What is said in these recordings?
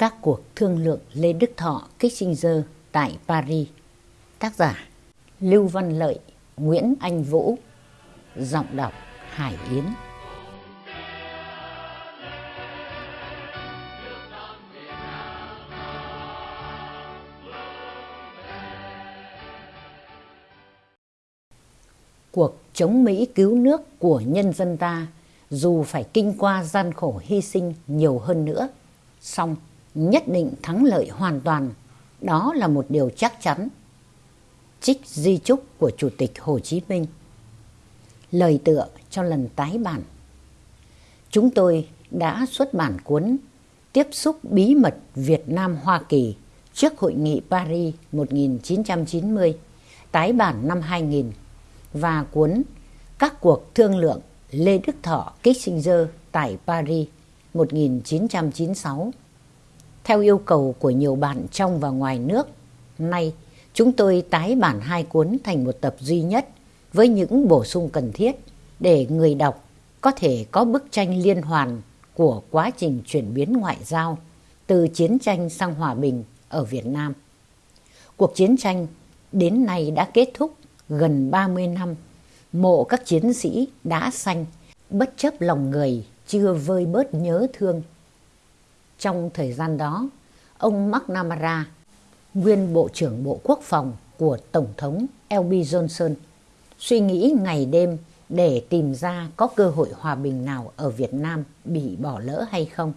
Các cuộc thương lượng Lê Đức Thọ Kissinger tại Paris. Tác giả Lưu Văn Lợi Nguyễn Anh Vũ. Giọng đọc Hải Yến. Cuộc chống Mỹ cứu nước của nhân dân ta dù phải kinh qua gian khổ hy sinh nhiều hơn nữa, song nhất định thắng lợi hoàn toàn, đó là một điều chắc chắn. Trích di trúc của Chủ tịch Hồ Chí Minh Lời tựa cho lần tái bản Chúng tôi đã xuất bản cuốn Tiếp xúc bí mật Việt Nam-Hoa Kỳ trước Hội nghị Paris 1990, tái bản năm 2000 và cuốn Các cuộc thương lượng Lê Đức Thọ Kissinger tại Paris 1996. Theo yêu cầu của nhiều bạn trong và ngoài nước, nay chúng tôi tái bản hai cuốn thành một tập duy nhất với những bổ sung cần thiết để người đọc có thể có bức tranh liên hoàn của quá trình chuyển biến ngoại giao từ chiến tranh sang hòa bình ở Việt Nam. Cuộc chiến tranh đến nay đã kết thúc gần 30 năm, mộ các chiến sĩ đã xanh, bất chấp lòng người chưa vơi bớt nhớ thương. Trong thời gian đó, ông McNamara, nguyên Bộ trưởng Bộ Quốc phòng của Tổng thống LB Johnson, suy nghĩ ngày đêm để tìm ra có cơ hội hòa bình nào ở Việt Nam bị bỏ lỡ hay không.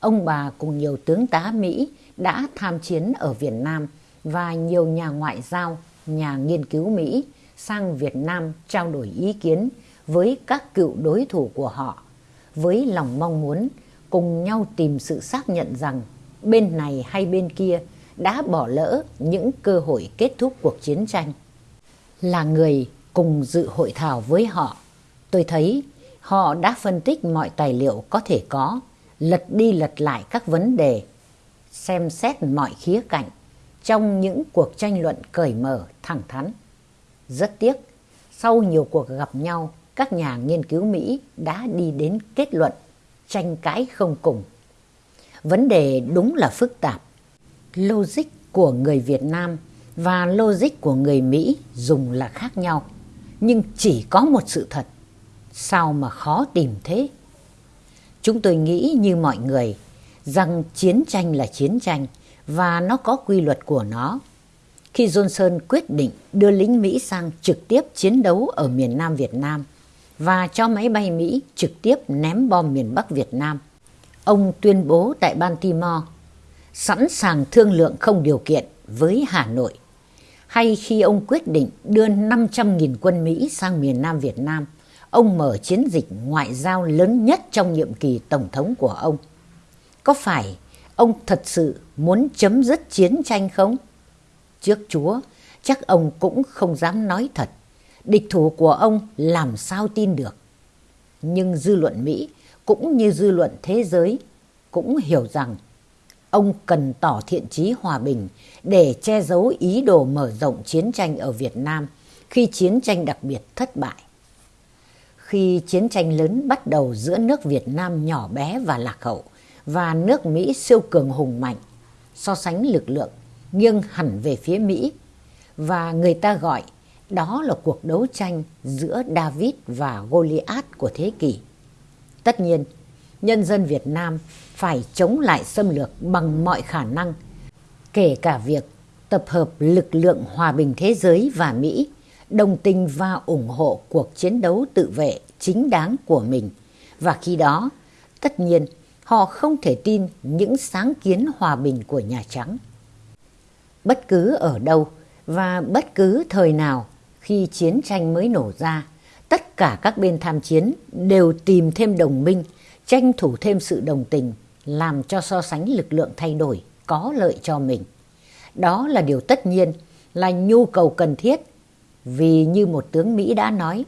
Ông bà cùng nhiều tướng tá Mỹ đã tham chiến ở Việt Nam và nhiều nhà ngoại giao, nhà nghiên cứu Mỹ sang Việt Nam trao đổi ý kiến với các cựu đối thủ của họ với lòng mong muốn cùng nhau tìm sự xác nhận rằng bên này hay bên kia đã bỏ lỡ những cơ hội kết thúc cuộc chiến tranh. Là người cùng dự hội thảo với họ, tôi thấy họ đã phân tích mọi tài liệu có thể có, lật đi lật lại các vấn đề, xem xét mọi khía cạnh trong những cuộc tranh luận cởi mở, thẳng thắn. Rất tiếc, sau nhiều cuộc gặp nhau, các nhà nghiên cứu Mỹ đã đi đến kết luận tranh cãi không cùng. Vấn đề đúng là phức tạp. Logic của người Việt Nam và logic của người Mỹ dùng là khác nhau. Nhưng chỉ có một sự thật. Sao mà khó tìm thế? Chúng tôi nghĩ như mọi người rằng chiến tranh là chiến tranh và nó có quy luật của nó. Khi Johnson quyết định đưa lính Mỹ sang trực tiếp chiến đấu ở miền Nam Việt Nam và cho máy bay Mỹ trực tiếp ném bom miền Bắc Việt Nam, ông tuyên bố tại Baltimore sẵn sàng thương lượng không điều kiện với Hà Nội. Hay khi ông quyết định đưa 500.000 quân Mỹ sang miền Nam Việt Nam, ông mở chiến dịch ngoại giao lớn nhất trong nhiệm kỳ Tổng thống của ông. Có phải ông thật sự muốn chấm dứt chiến tranh không? Trước Chúa, chắc ông cũng không dám nói thật. Địch thủ của ông làm sao tin được. Nhưng dư luận Mỹ cũng như dư luận thế giới cũng hiểu rằng ông cần tỏ thiện chí hòa bình để che giấu ý đồ mở rộng chiến tranh ở Việt Nam khi chiến tranh đặc biệt thất bại. Khi chiến tranh lớn bắt đầu giữa nước Việt Nam nhỏ bé và lạc hậu và nước Mỹ siêu cường hùng mạnh, so sánh lực lượng nghiêng hẳn về phía Mỹ và người ta gọi đó là cuộc đấu tranh giữa David và Goliath của thế kỷ. Tất nhiên, nhân dân Việt Nam phải chống lại xâm lược bằng mọi khả năng, kể cả việc tập hợp lực lượng hòa bình thế giới và Mỹ đồng tình và ủng hộ cuộc chiến đấu tự vệ chính đáng của mình. Và khi đó, tất nhiên, họ không thể tin những sáng kiến hòa bình của Nhà Trắng. Bất cứ ở đâu và bất cứ thời nào khi chiến tranh mới nổ ra, tất cả các bên tham chiến đều tìm thêm đồng minh, tranh thủ thêm sự đồng tình, làm cho so sánh lực lượng thay đổi, có lợi cho mình. Đó là điều tất nhiên, là nhu cầu cần thiết, vì như một tướng Mỹ đã nói,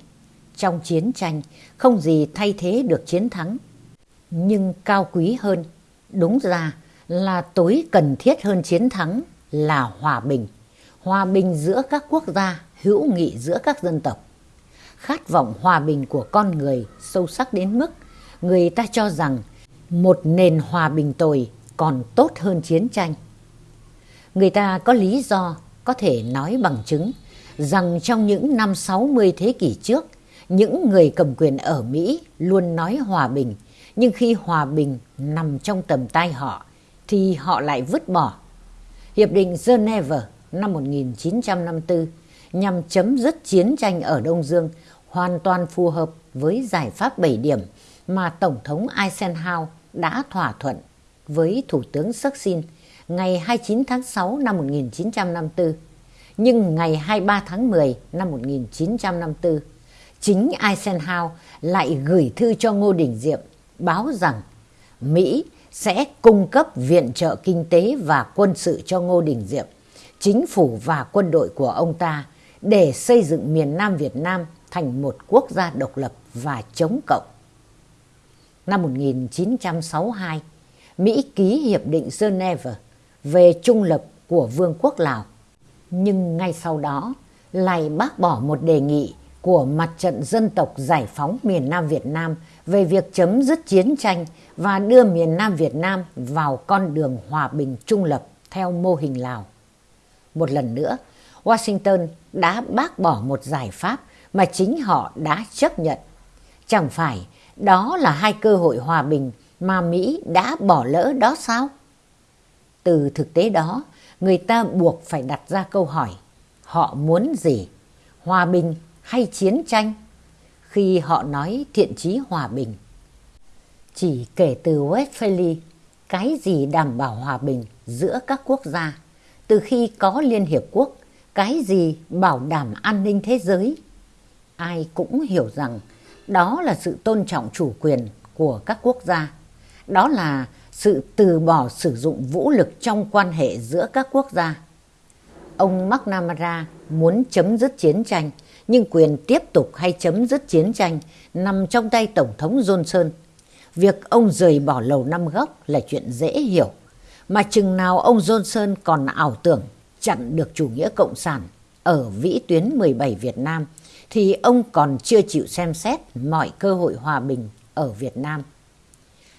trong chiến tranh không gì thay thế được chiến thắng. Nhưng cao quý hơn, đúng ra là tối cần thiết hơn chiến thắng là hòa bình. Hòa bình giữa các quốc gia, hữu nghị giữa các dân tộc. Khát vọng hòa bình của con người sâu sắc đến mức người ta cho rằng một nền hòa bình tồi còn tốt hơn chiến tranh. Người ta có lý do có thể nói bằng chứng rằng trong những năm 60 thế kỷ trước, những người cầm quyền ở Mỹ luôn nói hòa bình, nhưng khi hòa bình nằm trong tầm tay họ thì họ lại vứt bỏ. Hiệp định Geneva năm 1954 nhằm chấm dứt chiến tranh ở Đông Dương hoàn toàn phù hợp với giải pháp 7 điểm mà Tổng thống Eisenhower đã thỏa thuận với Thủ tướng Saksin ngày 29 tháng 6 năm 1954. Nhưng ngày 23 tháng 10 năm 1954, chính Eisenhower lại gửi thư cho Ngô Đình Diệm báo rằng Mỹ sẽ cung cấp viện trợ kinh tế và quân sự cho Ngô Đình Diệm, chính phủ và quân đội của ông ta để xây dựng miền Nam Việt Nam thành một quốc gia độc lập và chống cộng. Năm 1962, Mỹ ký Hiệp định Geneva về trung lập của Vương quốc Lào. Nhưng ngay sau đó lại bác bỏ một đề nghị của Mặt trận Dân tộc Giải phóng miền Nam Việt Nam về việc chấm dứt chiến tranh và đưa miền Nam Việt Nam vào con đường hòa bình trung lập theo mô hình Lào. Một lần nữa, Washington đã bác bỏ một giải pháp mà chính họ đã chấp nhận. Chẳng phải đó là hai cơ hội hòa bình mà Mỹ đã bỏ lỡ đó sao? Từ thực tế đó, người ta buộc phải đặt ra câu hỏi, họ muốn gì? Hòa bình hay chiến tranh? Khi họ nói thiện chí hòa bình. Chỉ kể từ Westphalia, cái gì đảm bảo hòa bình giữa các quốc gia? Từ khi có Liên Hiệp Quốc, cái gì bảo đảm an ninh thế giới? Ai cũng hiểu rằng đó là sự tôn trọng chủ quyền của các quốc gia. Đó là sự từ bỏ sử dụng vũ lực trong quan hệ giữa các quốc gia. Ông McNamara muốn chấm dứt chiến tranh, nhưng quyền tiếp tục hay chấm dứt chiến tranh nằm trong tay Tổng thống Johnson. Việc ông rời bỏ lầu năm góc là chuyện dễ hiểu, mà chừng nào ông Johnson còn ảo tưởng chặn được chủ nghĩa cộng sản ở vĩ tuyến 17 Việt Nam thì ông còn chưa chịu xem xét mọi cơ hội hòa bình ở Việt Nam.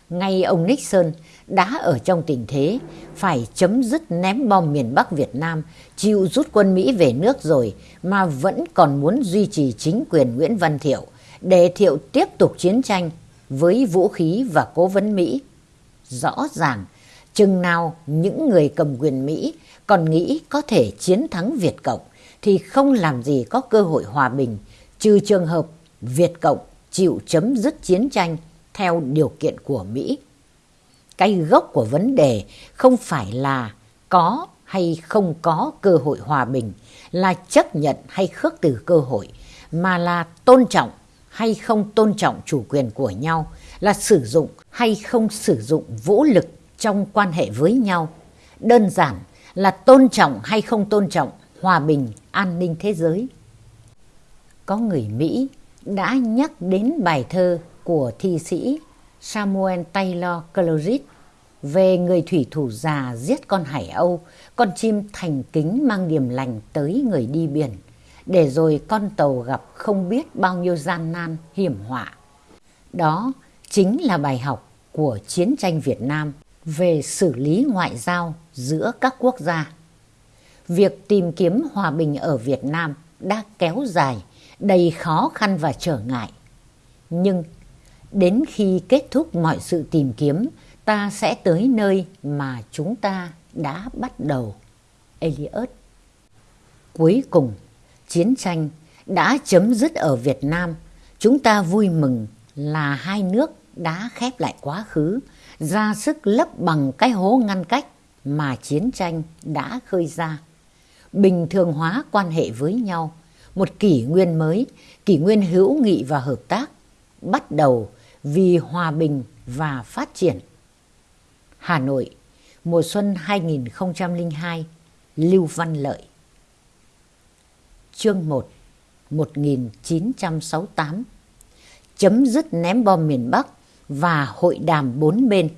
Ngay ông Nixon đã ở trong tình thế phải chấm dứt ném bom miền Bắc Việt Nam, chịu rút quân Mỹ về nước rồi mà vẫn còn muốn duy trì chính quyền Nguyễn Văn Thiệu để Thiệu tiếp tục chiến tranh với vũ khí và cố vấn Mỹ. Rõ ràng, chừng nào những người cầm quyền Mỹ còn nghĩ có thể chiến thắng Việt Cộng thì không làm gì có cơ hội hòa bình, trừ trường hợp Việt Cộng chịu chấm dứt chiến tranh theo điều kiện của Mỹ. Cái gốc của vấn đề không phải là có hay không có cơ hội hòa bình, là chấp nhận hay khước từ cơ hội, mà là tôn trọng hay không tôn trọng chủ quyền của nhau, là sử dụng hay không sử dụng vũ lực trong quan hệ với nhau. Đơn giản là tôn trọng hay không tôn trọng hòa bình, an ninh thế giới. Có người Mỹ đã nhắc đến bài thơ của thi sĩ Samuel Taylor Coleridge về người thủy thủ già giết con hải âu, con chim thành kính mang điềm lành tới người đi biển, để rồi con tàu gặp không biết bao nhiêu gian nan, hiểm họa. Đó chính là bài học của chiến tranh Việt Nam về xử lý ngoại giao giữa các quốc gia. Việc tìm kiếm hòa bình ở Việt Nam đã kéo dài, đầy khó khăn và trở ngại. Nhưng đến khi kết thúc mọi sự tìm kiếm, ta sẽ tới nơi mà chúng ta đã bắt đầu. Eliot Cuối cùng, chiến tranh đã chấm dứt ở Việt Nam. Chúng ta vui mừng là hai nước đã khép lại quá khứ, ra sức lấp bằng cái hố ngăn cách mà chiến tranh đã khơi ra. Bình thường hóa quan hệ với nhau, một kỷ nguyên mới, kỷ nguyên hữu nghị và hợp tác, bắt đầu vì hòa bình và phát triển. Hà Nội, mùa xuân 2002, Lưu Văn Lợi. Chương 1, 1968 Chấm dứt ném bom miền Bắc và hội đàm bốn bên.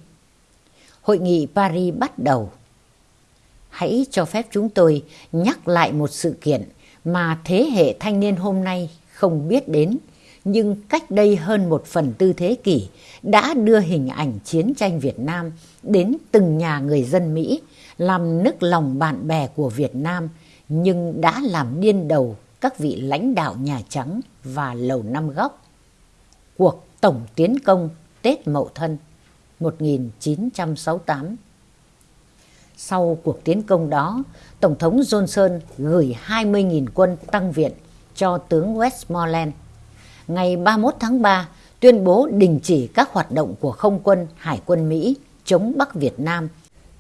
Hội nghị Paris bắt đầu. Hãy cho phép chúng tôi nhắc lại một sự kiện mà thế hệ thanh niên hôm nay không biết đến nhưng cách đây hơn một phần tư thế kỷ đã đưa hình ảnh chiến tranh Việt Nam đến từng nhà người dân Mỹ, làm nức lòng bạn bè của Việt Nam, nhưng đã làm điên đầu các vị lãnh đạo Nhà Trắng và Lầu Năm Góc. Cuộc tổng tiến công Tết Mậu Thân 1968 Sau cuộc tiến công đó, Tổng thống Johnson gửi 20.000 quân tăng viện cho tướng Westmoreland. Ngày 31 tháng 3, tuyên bố đình chỉ các hoạt động của không quân Hải quân Mỹ chống Bắc Việt Nam,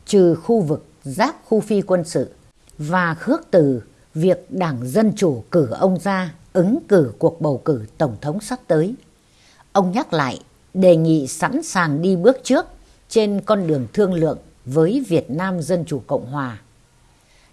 trừ khu vực giáp khu phi quân sự và khước từ việc Đảng Dân Chủ cử ông ra ứng cử cuộc bầu cử Tổng thống sắp tới. Ông nhắc lại đề nghị sẵn sàng đi bước trước trên con đường thương lượng với Việt Nam Dân Chủ Cộng Hòa.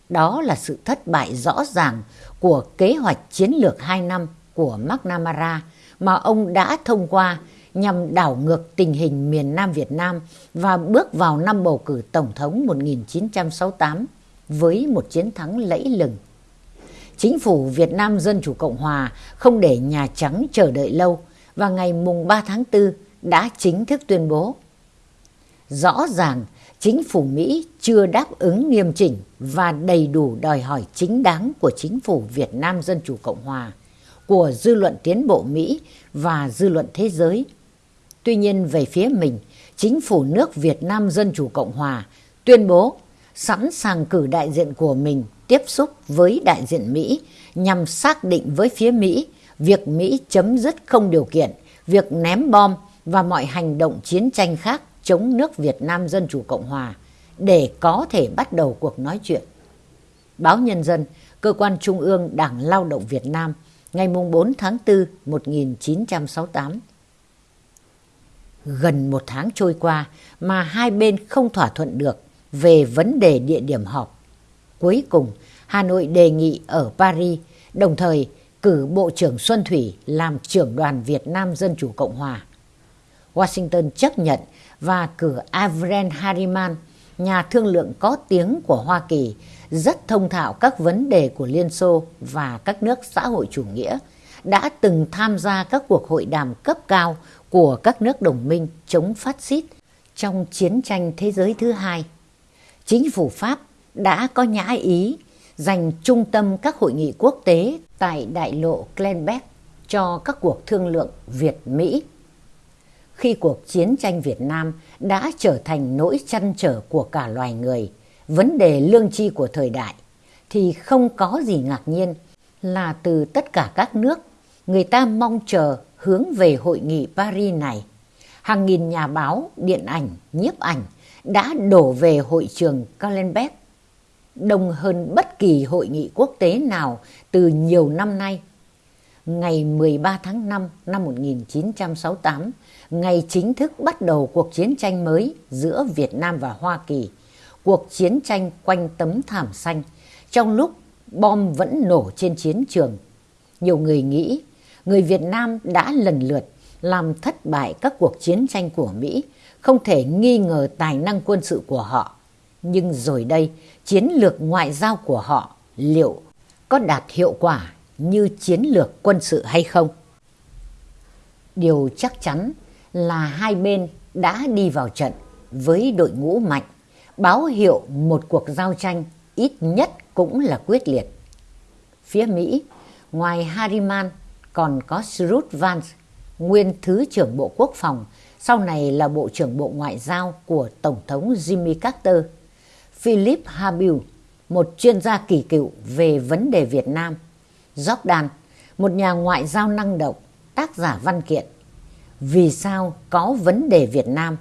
Đó là sự thất bại rõ ràng của kế hoạch chiến lược 2 năm của McNamara mà ông đã thông qua nhằm đảo ngược tình hình miền Nam Việt Nam và bước vào năm bầu cử Tổng thống 1968 với một chiến thắng lẫy lừng. Chính phủ Việt Nam Dân Chủ Cộng Hòa không để Nhà Trắng chờ đợi lâu và ngày mùng 3 tháng 4 đã chính thức tuyên bố. Rõ ràng chính phủ Mỹ chưa đáp ứng nghiêm chỉnh và đầy đủ đòi hỏi chính đáng của chính phủ Việt Nam Dân Chủ Cộng Hòa, của dư luận tiến bộ Mỹ và dư luận thế giới. Tuy nhiên về phía mình, chính phủ nước Việt Nam Dân Chủ Cộng Hòa tuyên bố sẵn sàng cử đại diện của mình tiếp xúc với đại diện Mỹ nhằm xác định với phía Mỹ việc Mỹ chấm dứt không điều kiện việc ném bom và mọi hành động chiến tranh khác chống nước Việt Nam Dân Chủ Cộng Hòa để có thể bắt đầu cuộc nói chuyện. Báo Nhân dân, cơ quan trung ương Đảng Lao động Việt Nam, ngày 4 tháng 4 1968. Gần một tháng trôi qua mà hai bên không thỏa thuận được về vấn đề địa điểm họp. Cuối cùng, Hà Nội đề nghị ở Paris, đồng thời cử Bộ trưởng Xuân Thủy làm trưởng đoàn Việt Nam Dân Chủ Cộng Hòa. Washington chấp nhận và cử Avren Harriman, nhà thương lượng có tiếng của Hoa Kỳ, rất thông thạo các vấn đề của Liên Xô và các nước xã hội chủ nghĩa, đã từng tham gia các cuộc hội đàm cấp cao của các nước đồng minh chống phát xít trong chiến tranh thế giới thứ hai. Chính phủ Pháp đã có nhã ý dành trung tâm các hội nghị quốc tế tại đại lộ Glenbeck cho các cuộc thương lượng Việt-Mỹ. Khi cuộc chiến tranh Việt Nam đã trở thành nỗi chăn trở của cả loài người, vấn đề lương tri của thời đại, thì không có gì ngạc nhiên là từ tất cả các nước, người ta mong chờ hướng về hội nghị Paris này. Hàng nghìn nhà báo, điện ảnh, nhiếp ảnh đã đổ về hội trường Kallenbeck, đông hơn bất kỳ hội nghị quốc tế nào từ nhiều năm nay. Ngày 13 tháng 5 năm 1968, ngày chính thức bắt đầu cuộc chiến tranh mới giữa Việt Nam và Hoa Kỳ, cuộc chiến tranh quanh tấm thảm xanh, trong lúc bom vẫn nổ trên chiến trường. Nhiều người nghĩ người Việt Nam đã lần lượt làm thất bại các cuộc chiến tranh của Mỹ, không thể nghi ngờ tài năng quân sự của họ. Nhưng rồi đây, chiến lược ngoại giao của họ liệu có đạt hiệu quả như chiến lược quân sự hay không? Điều chắc chắn là hai bên đã đi vào trận với đội ngũ mạnh, báo hiệu một cuộc giao tranh ít nhất cũng là quyết liệt. Phía Mỹ, ngoài Harriman còn có Shrut Vance, nguyên Thứ trưởng Bộ Quốc phòng, sau này là Bộ trưởng Bộ Ngoại giao của Tổng thống Jimmy Carter Philip Habil, một chuyên gia kỳ cựu về vấn đề Việt Nam. Jordan, một nhà ngoại giao năng động, tác giả văn kiện. Vì sao có vấn đề Việt Nam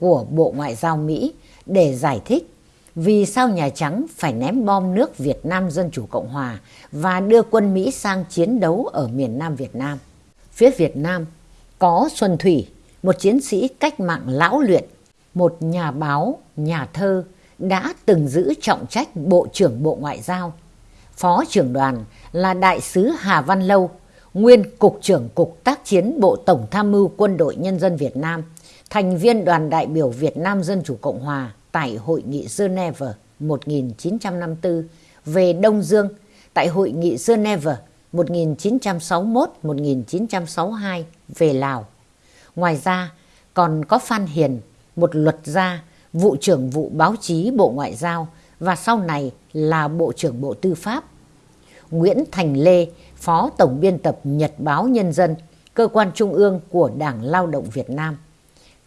của Bộ Ngoại giao Mỹ để giải thích vì sao Nhà Trắng phải ném bom nước Việt Nam Dân Chủ Cộng Hòa và đưa quân Mỹ sang chiến đấu ở miền Nam Việt Nam. Phía Việt Nam có Xuân Thủy, một chiến sĩ cách mạng lão luyện, một nhà báo, nhà thơ, đã từng giữ trọng trách Bộ trưởng Bộ Ngoại giao. Phó trưởng đoàn là Đại sứ Hà Văn Lâu, nguyên Cục trưởng Cục tác chiến Bộ Tổng tham mưu Quân đội Nhân dân Việt Nam, thành viên đoàn đại biểu Việt Nam Dân Chủ Cộng Hòa tại Hội nghị Geneva 1954 về Đông Dương, tại Hội nghị Geneva 1961-1962 về Lào. Ngoài ra còn có Phan Hiền, một luật gia, vụ trưởng vụ báo chí Bộ Ngoại giao và sau này là Bộ trưởng Bộ Tư pháp. Nguyễn Thành Lê, Phó Tổng biên tập Nhật báo Nhân dân, cơ quan trung ương của Đảng Lao động Việt Nam.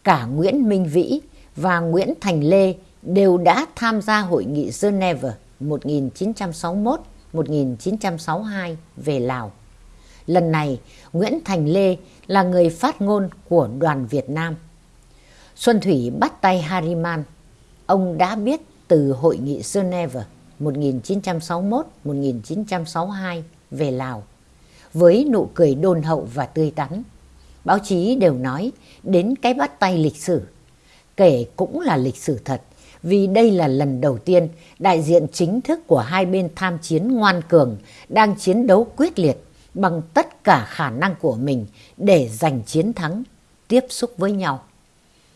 Cả Nguyễn Minh Vĩ và Nguyễn Thành Lê đều đã tham gia Hội nghị Geneva 1961-1962 về Lào. Lần này, Nguyễn Thành Lê là người phát ngôn của đoàn Việt Nam. Xuân Thủy bắt tay Hariman. Ông đã biết từ Hội nghị Geneva 1961-1962 về Lào với nụ cười đôn hậu và tươi tắn. Báo chí đều nói đến cái bắt tay lịch sử. Kể cũng là lịch sử thật vì đây là lần đầu tiên đại diện chính thức của hai bên tham chiến ngoan cường đang chiến đấu quyết liệt bằng tất cả khả năng của mình để giành chiến thắng, tiếp xúc với nhau.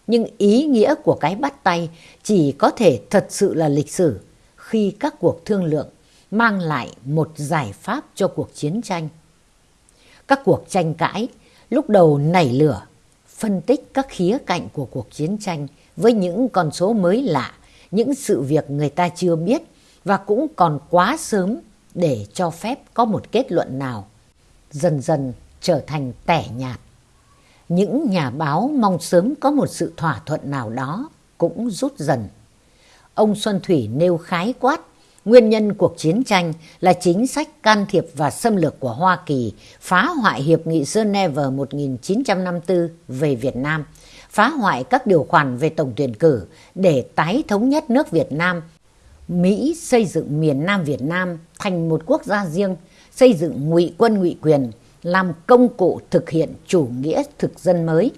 Nhưng ý nghĩa của cái bắt tay chỉ có thể thật sự là lịch sử khi các cuộc thương lượng mang lại một giải pháp cho cuộc chiến tranh. Các cuộc tranh cãi lúc đầu nảy lửa, phân tích các khía cạnh của cuộc chiến tranh với những con số mới lạ, những sự việc người ta chưa biết và cũng còn quá sớm để cho phép có một kết luận nào. Dần dần trở thành tẻ nhạt. Những nhà báo mong sớm có một sự thỏa thuận nào đó cũng rút dần. Ông Xuân Thủy nêu khái quát Nguyên nhân cuộc chiến tranh là chính sách can thiệp và xâm lược của Hoa Kỳ phá hoại Hiệp nghị Geneva 1954 về Việt Nam, phá hoại các điều khoản về tổng tuyển cử để tái thống nhất nước Việt Nam. Mỹ xây dựng miền Nam Việt Nam thành một quốc gia riêng, xây dựng ngụy quân ngụy quyền, làm công cụ thực hiện chủ nghĩa thực dân mới.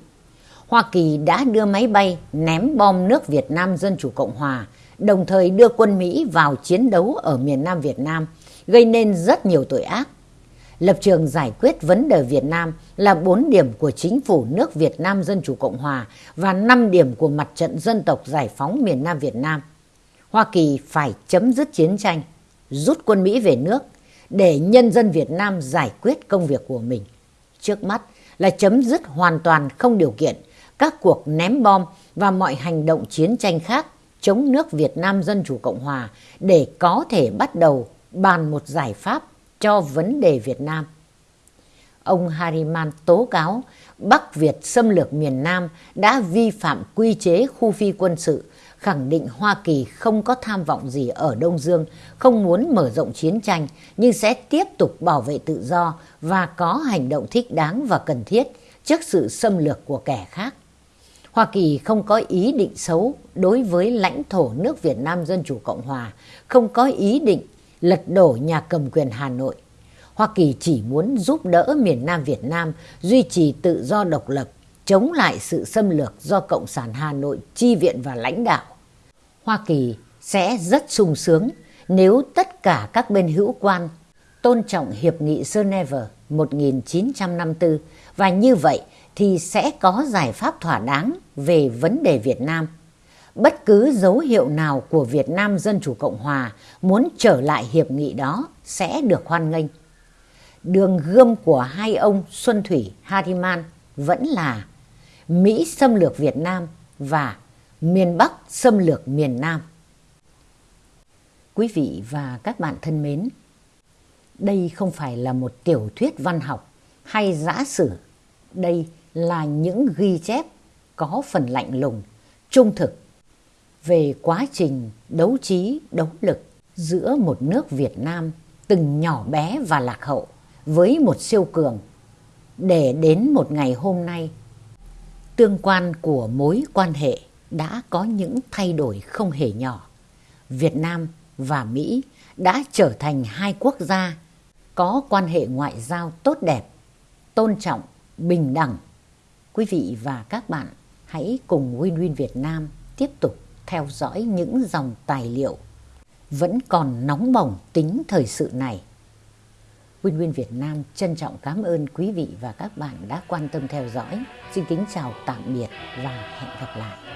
Hoa Kỳ đã đưa máy bay ném bom nước Việt Nam Dân Chủ Cộng Hòa, đồng thời đưa quân Mỹ vào chiến đấu ở miền Nam Việt Nam, gây nên rất nhiều tội ác. Lập trường giải quyết vấn đề Việt Nam là 4 điểm của chính phủ nước Việt Nam Dân Chủ Cộng Hòa và 5 điểm của mặt trận dân tộc giải phóng miền Nam Việt Nam. Hoa Kỳ phải chấm dứt chiến tranh, rút quân Mỹ về nước để nhân dân Việt Nam giải quyết công việc của mình. Trước mắt là chấm dứt hoàn toàn không điều kiện các cuộc ném bom và mọi hành động chiến tranh khác chống nước Việt Nam Dân Chủ Cộng Hòa để có thể bắt đầu bàn một giải pháp cho vấn đề Việt Nam. Ông Hariman tố cáo Bắc Việt xâm lược miền Nam đã vi phạm quy chế khu phi quân sự, khẳng định Hoa Kỳ không có tham vọng gì ở Đông Dương, không muốn mở rộng chiến tranh, nhưng sẽ tiếp tục bảo vệ tự do và có hành động thích đáng và cần thiết trước sự xâm lược của kẻ khác. Hoa Kỳ không có ý định xấu đối với lãnh thổ nước Việt Nam Dân Chủ Cộng Hòa, không có ý định lật đổ nhà cầm quyền Hà Nội. Hoa Kỳ chỉ muốn giúp đỡ miền Nam Việt Nam duy trì tự do độc lập, chống lại sự xâm lược do Cộng sản Hà Nội chi viện và lãnh đạo. Hoa Kỳ sẽ rất sung sướng nếu tất cả các bên hữu quan tôn trọng Hiệp nghị Geneva 1954 và như vậy thì sẽ có giải pháp thỏa đáng về vấn đề Việt Nam. Bất cứ dấu hiệu nào của Việt Nam Dân Chủ Cộng Hòa muốn trở lại hiệp nghị đó sẽ được hoan nghênh. Đường gươm của hai ông Xuân Thủy Hariman vẫn là Mỹ xâm lược Việt Nam và miền Bắc xâm lược miền Nam. Quý vị và các bạn thân mến, đây không phải là một tiểu thuyết văn học hay giã sử. Đây là những ghi chép có phần lạnh lùng, trung thực về quá trình đấu trí, đấu lực giữa một nước Việt Nam từng nhỏ bé và lạc hậu với một siêu cường để đến một ngày hôm nay tương quan của mối quan hệ đã có những thay đổi không hề nhỏ. Việt Nam và Mỹ đã trở thành hai quốc gia có quan hệ ngoại giao tốt đẹp, tôn trọng, bình đẳng Quý vị và các bạn hãy cùng Win Win Việt Nam tiếp tục theo dõi những dòng tài liệu vẫn còn nóng bỏng tính thời sự này. Win Win Việt Nam trân trọng cảm ơn quý vị và các bạn đã quan tâm theo dõi. Xin kính chào tạm biệt và hẹn gặp lại.